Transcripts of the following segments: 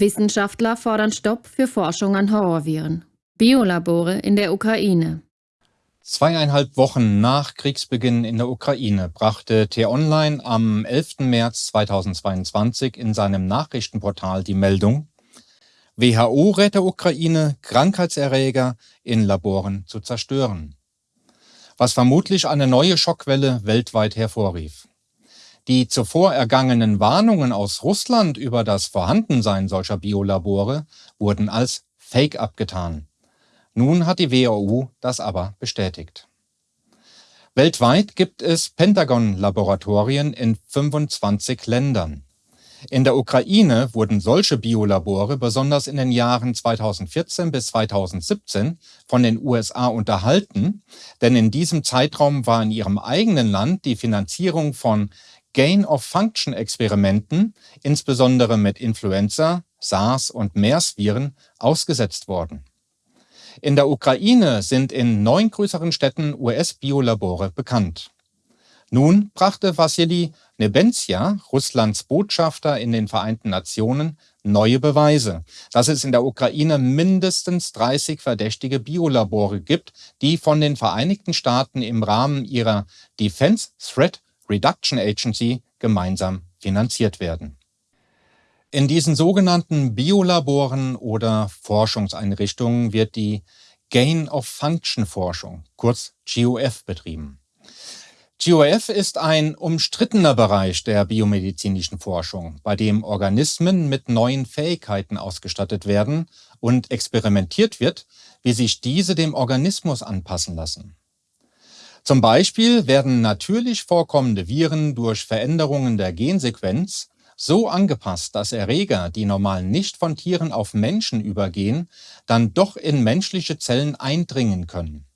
Wissenschaftler fordern Stopp für Forschung an Horrorviren. Biolabore in der Ukraine. Zweieinhalb Wochen nach Kriegsbeginn in der Ukraine brachte T-Online am 11. März 2022 in seinem Nachrichtenportal die Meldung, WHO rät der Ukraine, Krankheitserreger in Laboren zu zerstören, was vermutlich eine neue Schockwelle weltweit hervorrief. Die zuvor ergangenen Warnungen aus Russland über das Vorhandensein solcher Biolabore wurden als Fake abgetan. Nun hat die WHO das aber bestätigt. Weltweit gibt es Pentagon-Laboratorien in 25 Ländern. In der Ukraine wurden solche Biolabore besonders in den Jahren 2014 bis 2017 von den USA unterhalten, denn in diesem Zeitraum war in ihrem eigenen Land die Finanzierung von Gain-of-Function-Experimenten, insbesondere mit Influenza, SARS und MERS-Viren, ausgesetzt worden. In der Ukraine sind in neun größeren Städten US-Biolabore bekannt. Nun brachte Wassili Nebenzia, Russlands Botschafter in den Vereinten Nationen, neue Beweise, dass es in der Ukraine mindestens 30 verdächtige Biolabore gibt, die von den Vereinigten Staaten im Rahmen ihrer Defense Threat Reduction Agency gemeinsam finanziert werden. In diesen sogenannten Biolaboren oder Forschungseinrichtungen wird die Gain-of-Function-Forschung, kurz GOF, betrieben. GOF ist ein umstrittener Bereich der biomedizinischen Forschung, bei dem Organismen mit neuen Fähigkeiten ausgestattet werden und experimentiert wird, wie sich diese dem Organismus anpassen lassen. Zum Beispiel werden natürlich vorkommende Viren durch Veränderungen der Gensequenz so angepasst, dass Erreger, die normal nicht von Tieren auf Menschen übergehen, dann doch in menschliche Zellen eindringen können.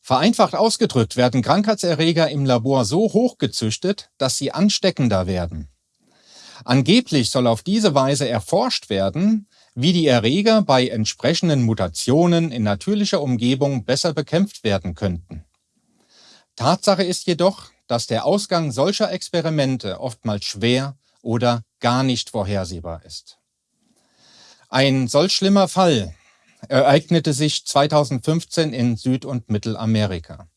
Vereinfacht ausgedrückt werden Krankheitserreger im Labor so hoch gezüchtet, dass sie ansteckender werden. Angeblich soll auf diese Weise erforscht werden, wie die Erreger bei entsprechenden Mutationen in natürlicher Umgebung besser bekämpft werden könnten. Tatsache ist jedoch, dass der Ausgang solcher Experimente oftmals schwer oder gar nicht vorhersehbar ist. Ein solch schlimmer Fall ereignete sich 2015 in Süd- und Mittelamerika.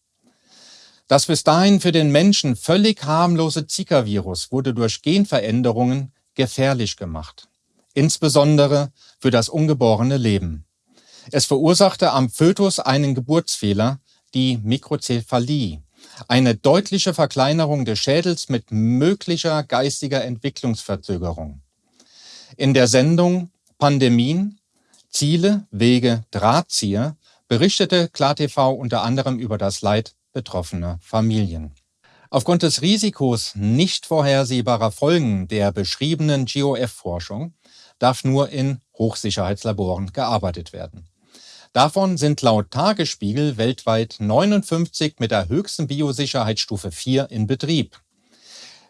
Das bis dahin für den Menschen völlig harmlose Zika-Virus wurde durch Genveränderungen gefährlich gemacht, insbesondere für das ungeborene Leben. Es verursachte am Fötus einen Geburtsfehler, die Mikrozephalie, eine deutliche Verkleinerung des Schädels mit möglicher geistiger Entwicklungsverzögerung. In der Sendung Pandemien, Ziele, Wege, Drahtzieher berichtete KlarTV unter anderem über das Leid betroffener Familien. Aufgrund des Risikos nicht vorhersehbarer Folgen der beschriebenen GOF-Forschung darf nur in Hochsicherheitslaboren gearbeitet werden. Davon sind laut Tagesspiegel weltweit 59 mit der höchsten Biosicherheitsstufe 4 in Betrieb.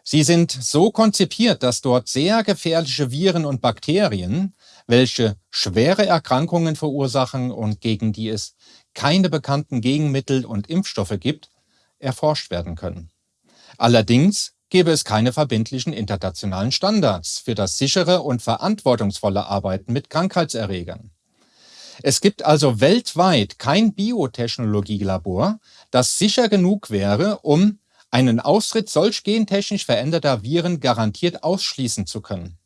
Sie sind so konzipiert, dass dort sehr gefährliche Viren und Bakterien, welche schwere Erkrankungen verursachen und gegen die es keine bekannten Gegenmittel und Impfstoffe gibt, erforscht werden können. Allerdings gäbe es keine verbindlichen internationalen Standards für das sichere und verantwortungsvolle Arbeiten mit Krankheitserregern. Es gibt also weltweit kein Biotechnologielabor, das sicher genug wäre, um einen Austritt solch gentechnisch veränderter Viren garantiert ausschließen zu können.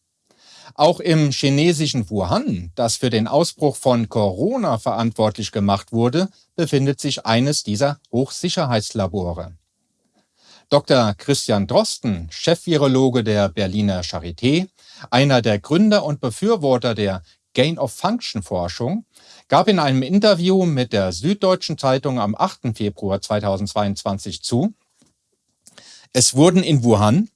Auch im chinesischen Wuhan, das für den Ausbruch von Corona verantwortlich gemacht wurde, befindet sich eines dieser Hochsicherheitslabore. Dr. Christian Drosten, Chefvirologe der Berliner Charité, einer der Gründer und Befürworter der Gain-of-Function-Forschung, gab in einem Interview mit der Süddeutschen Zeitung am 8. Februar 2022 zu, es wurden in Wuhan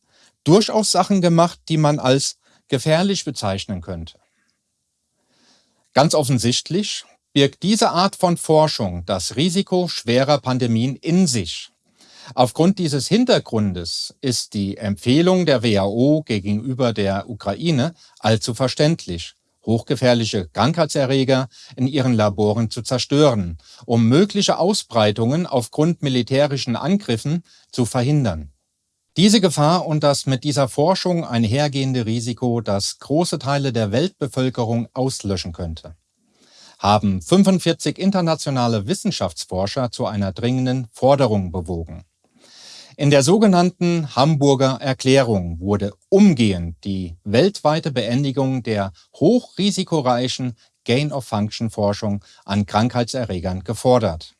durchaus Sachen gemacht, die man als gefährlich bezeichnen könnte. Ganz offensichtlich birgt diese Art von Forschung das Risiko schwerer Pandemien in sich. Aufgrund dieses Hintergrundes ist die Empfehlung der WHO gegenüber der Ukraine allzu verständlich hochgefährliche Krankheitserreger in ihren Laboren zu zerstören, um mögliche Ausbreitungen aufgrund militärischen Angriffen zu verhindern. Diese Gefahr und das mit dieser Forschung einhergehende Risiko, das große Teile der Weltbevölkerung auslöschen könnte, haben 45 internationale Wissenschaftsforscher zu einer dringenden Forderung bewogen. In der sogenannten Hamburger Erklärung wurde umgehend die weltweite Beendigung der hochrisikoreichen Gain-of-Function-Forschung an Krankheitserregern gefordert.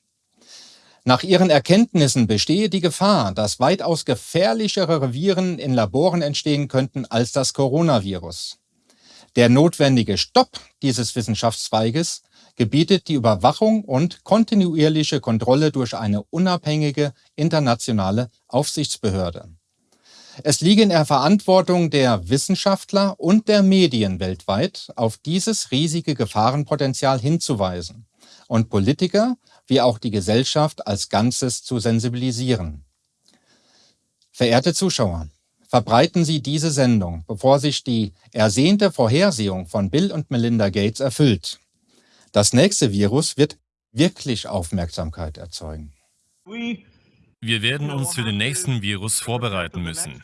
Nach ihren Erkenntnissen bestehe die Gefahr, dass weitaus gefährlichere Viren in Laboren entstehen könnten als das Coronavirus. Der notwendige Stopp dieses Wissenschaftszweiges gebietet die Überwachung und kontinuierliche Kontrolle durch eine unabhängige internationale Aufsichtsbehörde. Es liege in der Verantwortung der Wissenschaftler und der Medien weltweit, auf dieses riesige Gefahrenpotenzial hinzuweisen und Politiker wie auch die Gesellschaft als Ganzes zu sensibilisieren. Verehrte Zuschauer, verbreiten Sie diese Sendung, bevor sich die ersehnte Vorhersehung von Bill und Melinda Gates erfüllt. Das nächste Virus wird wirklich Aufmerksamkeit erzeugen. Wir werden uns für den nächsten Virus vorbereiten müssen.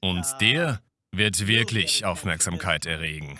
Und der wird wirklich Aufmerksamkeit erregen.